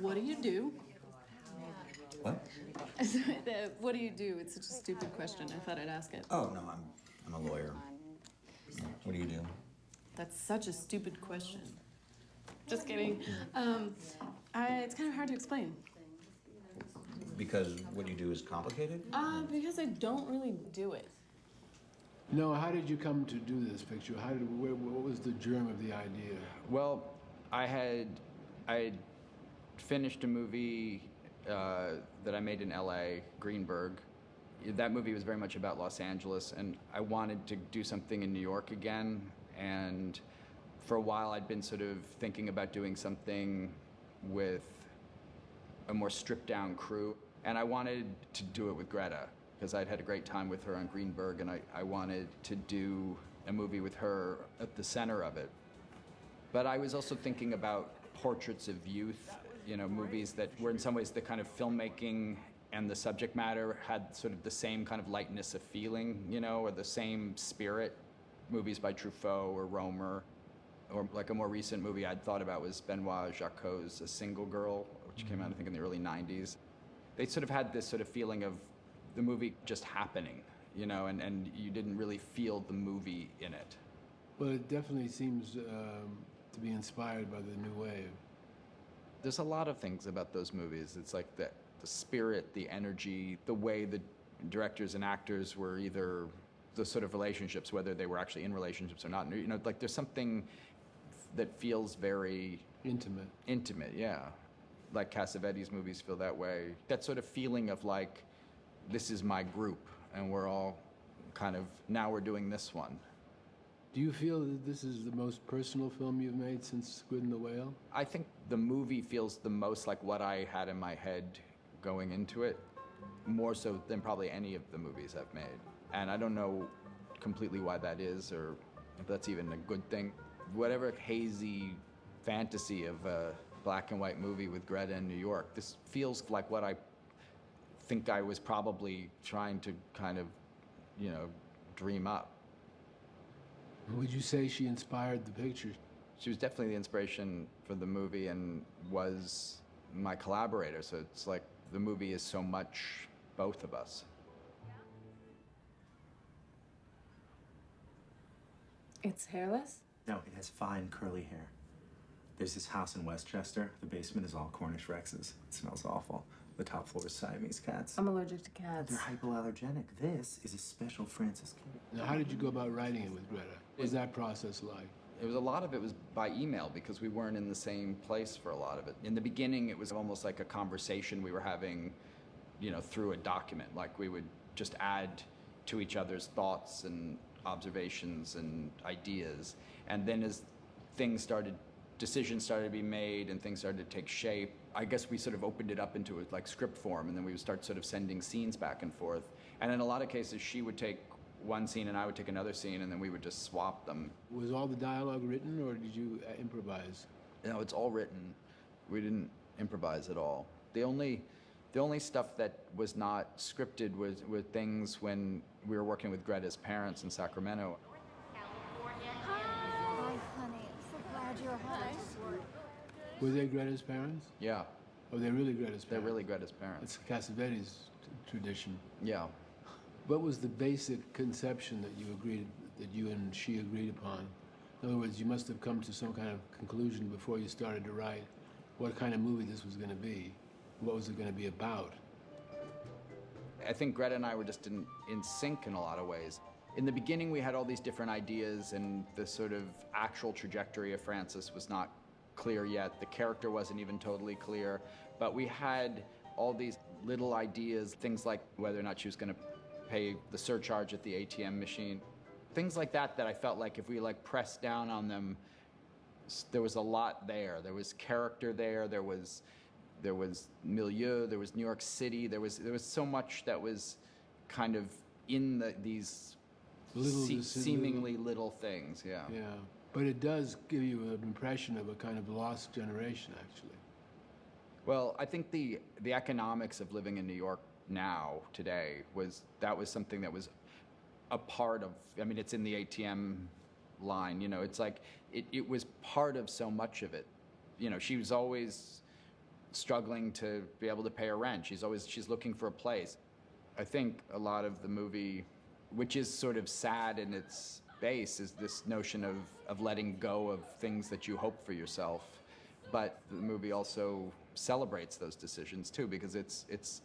What do you do? What? what do you do? It's such a stupid question. I thought I'd ask it. Oh, no, I'm, I'm a lawyer. What do you do? That's such a stupid question. Just kidding. Um, I, it's kind of hard to explain. Because what you do is complicated? Uh, because I don't really do it. No, how did you come to do this picture? How did, where, what was the germ of the idea? Well, I had I had finished a movie uh, that I made in L.A., Greenberg. That movie was very much about Los Angeles, and I wanted to do something in New York again. And for a while, I'd been sort of thinking about doing something with a more stripped down crew. And I wanted to do it with Greta because I'd had a great time with her on Greenberg, and I, I wanted to do a movie with her at the center of it. But I was also thinking about portraits of youth, you know, movies that were in some ways the kind of filmmaking and the subject matter had sort of the same kind of lightness of feeling, you know, or the same spirit. Movies by Truffaut or Rohmer, or like a more recent movie I'd thought about was Benoit Jacquot's A Single Girl, which came out I think in the early 90s. They sort of had this sort of feeling of the movie just happening, you know, and, and you didn't really feel the movie in it. Well, it definitely seems um, to be inspired by the new wave. There's a lot of things about those movies. It's like the, the spirit, the energy, the way the directors and actors were either the sort of relationships, whether they were actually in relationships or not. You know, like there's something that feels very Intimate. intimate, yeah. Like Cassavetes movies feel that way. That sort of feeling of like, this is my group, and we're all kind of, now we're doing this one. Do you feel that this is the most personal film you've made since Squid and the Whale? I think the movie feels the most like what I had in my head going into it, more so than probably any of the movies I've made. And I don't know completely why that is, or if that's even a good thing. Whatever hazy fantasy of a black and white movie with Greta in New York, this feels like what I think I was probably trying to kind of, you know, dream up. Would you say she inspired the picture? She was definitely the inspiration for the movie and was my collaborator. So it's like the movie is so much both of us. It's hairless? No, it has fine curly hair. There's this house in Westchester. The basement is all Cornish Rexes. It smells awful. The top floor is Siamese cats. I'm allergic to cats. They're hypoallergenic. This is a special Francis kitty. Now, how did you go about writing it with Greta? What was that process like? It was a lot of it was by email because we weren't in the same place for a lot of it. In the beginning, it was almost like a conversation we were having, you know, through a document. Like we would just add to each other's thoughts and observations and ideas. And then as things started, decisions started to be made and things started to take shape, I guess we sort of opened it up into a, like script form and then we would start sort of sending scenes back and forth. And in a lot of cases, she would take one scene and I would take another scene and then we would just swap them. Was all the dialogue written or did you uh, improvise? No, it's all written. We didn't improvise at all. The only, the only stuff that was not scripted was, were things when we were working with Greta's parents in Sacramento. Hi, honey. I'm so glad you're home. Were they Greta's parents? Yeah, Oh, they're really Greta's parents? they're really Greta's parents. It's Cassavetes t- tradition. Yeah. What was the basic conception that you agreed, that you and she agreed upon? In other words, you must have come to some kind of conclusion before you started to write what kind of movie this was going to be. What was it going to be about? I think Greta and I were just in, in sync in a lot of ways. In the beginning, we had all these different ideas, and the sort of actual trajectory of Frances was not clear yet. The character wasn't even totally clear. But we had all these little ideas, things like whether or not she was going to pay the surcharge at the ATM machine. Things like that that I felt like if we like pressed down on them, there was a lot there. There was character there. There was there was milieu. There was New York City. There was there was so much that was kind of in the, these Little se- seemingly little things. Yeah. Yeah. But it does give you an impression of a kind of lost generation, actually. Well, I think the the economics of living in New York now today was that was something that was a part of. I mean, it's in the ATM line. You know, it's like it, it was part of so much of it. You know, she was always struggling to be able to pay her rent. She's always she's looking for a place. I think a lot of the movie, which is sort of sad in its base, is this notion of, of letting go of things that you hope for yourself. But the movie also celebrates those decisions too, because it's it's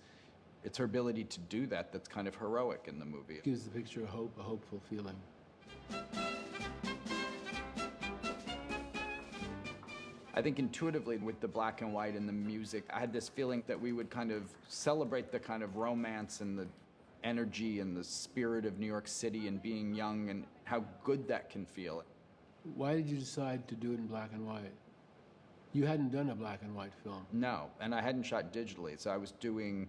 it's her ability to do that that's kind of heroic in the movie. It Gives the picture a hope, a hopeful feeling. I think intuitively with the black and white and the music, I had this feeling that we would kind of celebrate the kind of romance and the energy and the spirit of New York City and being young and how good that can feel. Why did you decide to do it in black and white? You hadn't done a black and white film. No, and I hadn't shot digitally, so I was doing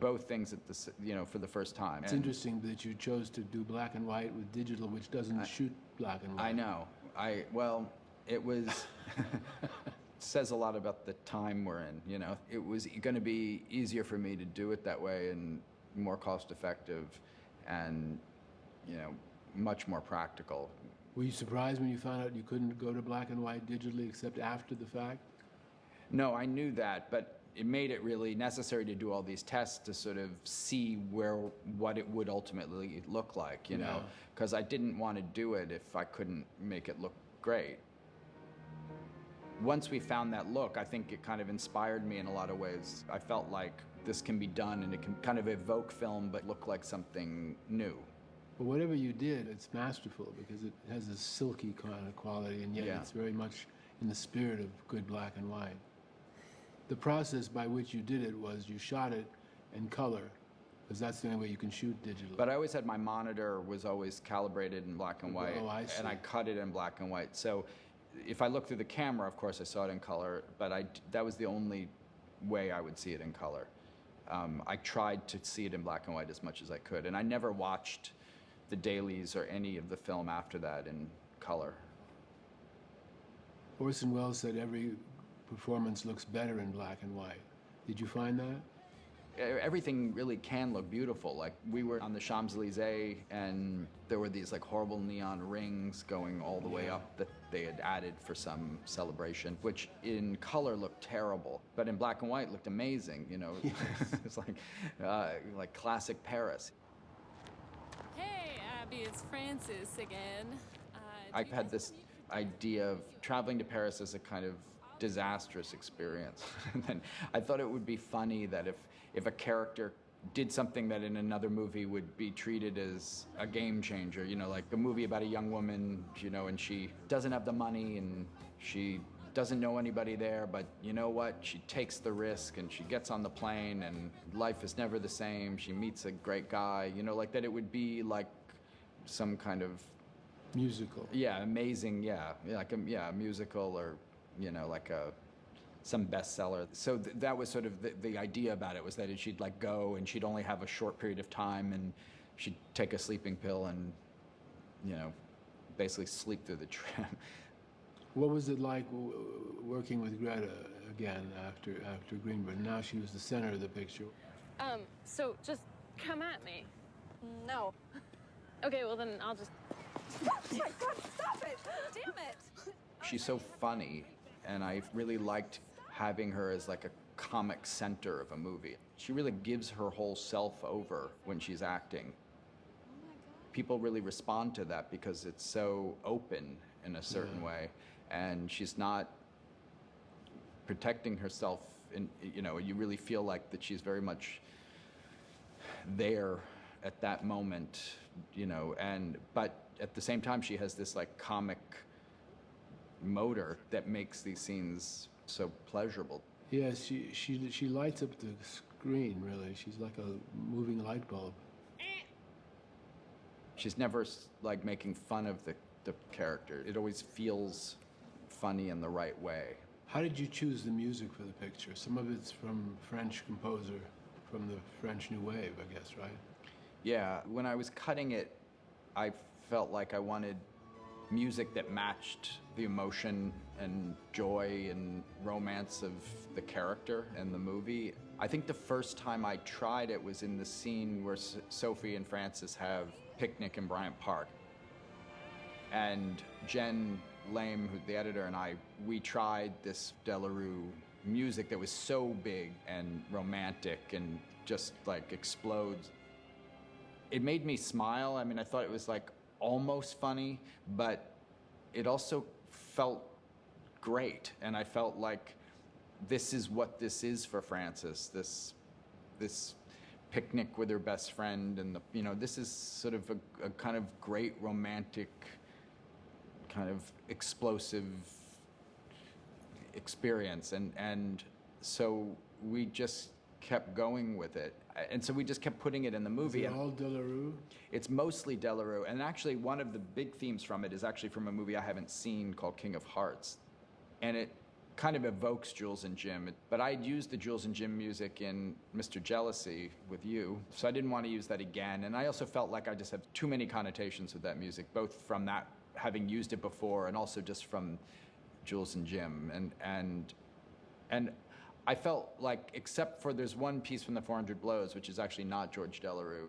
both things at the s- you know for the first time. It's And interesting that you chose to do black and white with digital, which doesn't shoot black and white. I know. I well, it was says a lot about the time we're in. You know, it was going to be easier for me to do it that way and more cost effective, and you know, much more practical. Were you surprised when you found out you couldn't go to black and white digitally except after the fact? No, I knew that, but it made it really necessary to do all these tests to sort of see where what it would ultimately look like, you know, because I didn't want to do it if I couldn't make it look great. Once we found that look, I think it kind of inspired me in a lot of ways. I felt like this can be done and it can kind of evoke film but look like something new. But whatever you did, it's masterful because it has a silky kind of quality, and yet Yeah. it's very much in the spirit of good black and white. The process by which you did it was you shot it in color, because that's the only way you can shoot digitally. But I always had my monitor was always calibrated in black and white, Oh, I and I cut it in black and white. So if I look through the camera, of course, I saw it in color, but I that was the only way I would see it in color. Um, I tried to see it in black and white as much as I could, and I never watched the dailies or any of the film after that in color. Orson Welles said every performance looks better in black and white. Did you find that? Everything really can look beautiful. Like we were on the Champs Elysees, and there were these like horrible neon rings going all the way up that they had added for some celebration, which in color looked terrible, but in black and white looked amazing. You know, it's like uh, like classic Paris. Hey, Abby, it's Frances again. Uh, I've had this idea of traveling to Paris as a kind of disastrous experience. and then I thought it would be funny that if, if a character did something that in another movie would be treated as a game changer, you know, like a movie about a young woman, you know, and she doesn't have the money and she doesn't know anybody there, but you know what? She takes the risk and she gets on the plane and life is never the same. She meets a great guy, you know, like that it would be like some kind of Musical. yeah, amazing. Yeah, Yeah, like a yeah, a musical or you know, like a some bestseller. So th- that was sort of the, the idea about it was that she'd like go and she'd only have a short period of time and she'd take a sleeping pill and you know, basically sleep through the trip. What was it like w- w- working with Greta again after after Greenberg? Now she was the center of the picture. Um, so just come at me. No. Okay, well then I'll just. Oh my god, stop it! Damn it! She's so funny, and I really liked having her as like a comic center of a movie. She really gives her whole self over when she's acting. People really respond to that because it's so open in a certain way, and she's not protecting herself. In you know, you really feel like that she's very much there at that moment, you know, and but at the same time she has this like comic motor that makes these scenes so pleasurable. Yes, she she she lights up the screen. Really, she's like a moving light bulb. She's never like making fun of the, the character. It always feels funny in the right way. How did you choose the music for the picture? Some of it's from French composer from the French New Wave, I guess, right? Yeah, when I was cutting it, I felt like I wanted music that matched the emotion and joy and romance of the character and the movie. I think the first time I tried it was in the scene where Sophie and Frances have picnic in Bryant Park. And Jen Lame, who the editor, and I, we tried this Delerue music that was so big and romantic and just like explodes. It made me smile. I mean, I thought it was like almost funny, but it also felt great. And I felt like this is what this is for Frances. This, this picnic with her best friend, and the, you know, this is sort of a, a kind of great romantic, kind of explosive experience and and so we just kept going with it. And so we just kept putting it in the Is movie it all Delerue? it's mostly Delerue and actually one of the big themes from it is actually from a movie I haven't seen called King of Hearts. And it kind of evokes Jules and Jim. But I'd used the Jules and Jim music in Mr. Jealousy with you so I didn't want to use that again. And I also felt like I just have too many connotations with that music both from that having used it before and also just from Jules and Jim, and and and I felt like, except for there's one piece from the 400 Blows, which is actually not George Delerue,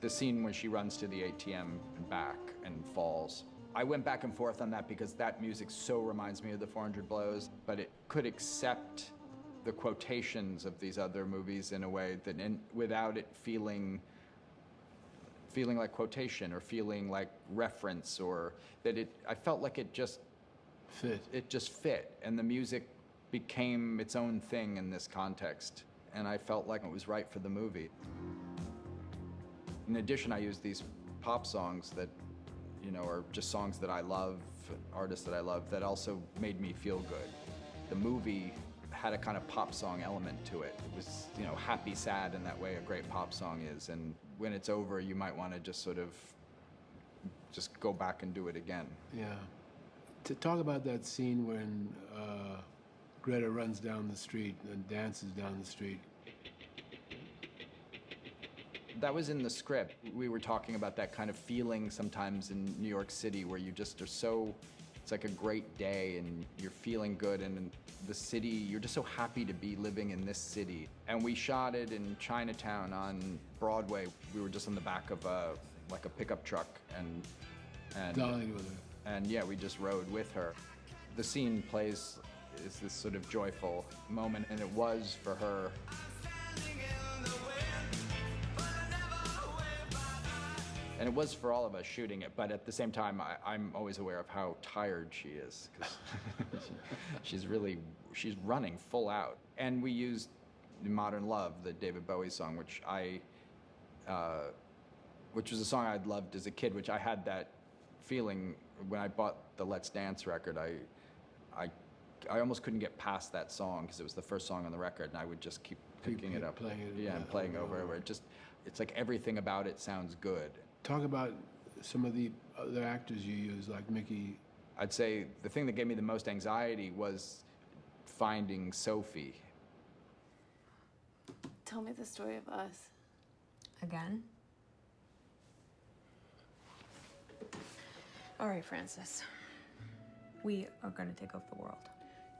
the scene when she runs to the ATM and back and falls. I went back and forth on that because that music so reminds me of the 400 Blows, but it could accept the quotations of these other movies in a way that, and without it feeling feeling like quotation or feeling like reference or that it I felt like it just Fit. it just fit and the music became its own thing in this context and i felt like it was right for the movie. In addition i used these pop songs that you know are just songs that i love artists that i love that also made me feel good. The movie had a kind of pop song element to it. It was you know happy sad in that way a great pop song is and when it's over you might want to just sort of just go back and do it again. Yeah. To talk about that scene when uh, Greta runs down the street and dances down the street. That was in the script. We were talking about that kind of feeling sometimes in New York City where you just are so, it's like a great day and you're feeling good and the city, you're just so happy to be living in this city. And we shot it in Chinatown on Broadway. We were just on the back of a, like a pickup truck and, and, with her. and yeah, we just rode with her. The scene plays is this sort of joyful moment and it was for her And it was for all of us shooting it, but at the same time, I, I'm always aware of how tired she is because she's really she's running full out. And we used "Modern Love," the David Bowie song, which I, uh, which was a song I'd loved as a kid. Which I had that feeling when I bought the Let's Dance record. I, I, I almost couldn't get past that song because it was the first song on the record, and I would just keep Keep picking it up, playing it, yeah, and playing over over and and over. over. It just, it's like everything about it sounds good. Talk about some of the other actors you use, like Mickey. I'd say the thing that gave me the most anxiety was finding Sophie. Tell me the story of us. Again? All right, Frances. We are gonna take over the world.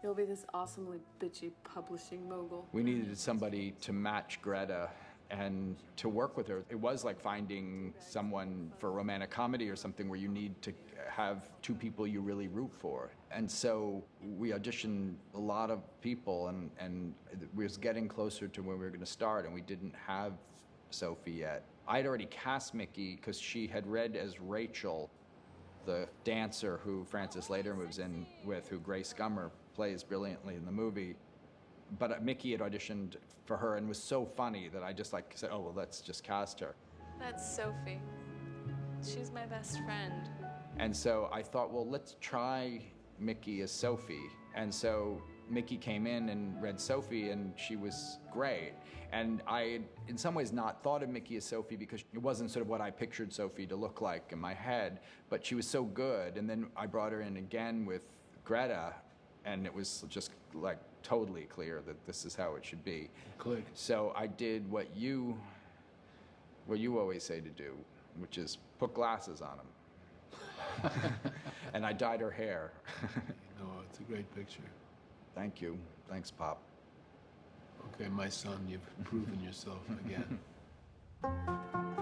You'll be this awesomely bitchy publishing mogul. We needed somebody to match Greta and to work with her. It was like finding someone for a romantic comedy or something where you need to have two people you really root for. And so we auditioned a lot of people and, and we was getting closer to when we were gonna start and we didn't have Sophie yet. I'd already cast Mickey because she had read as Rachel the dancer who Frances later moves in with, who Grace Gummer plays brilliantly in the movie. But Mickey had auditioned for her and was so funny that I just like said, "Oh well, let's just cast her." That's Sophie. She's my best friend. And so I thought, well, let's try Mickey as Sophie. And so Mickey came in and read Sophie, and she was great. And I, had, in some ways, not thought of Mickey as Sophie because it wasn't sort of what I pictured Sophie to look like in my head. But she was so good. And then I brought her in again with Greta, and it was just like totally clear that this is how it should be. Click. So I did what you, what you always say to do, which is put glasses on them. and I dyed her hair. No, it's a great picture. Thank you. Thanks, Pop. Okay, my son, you've proven yourself again.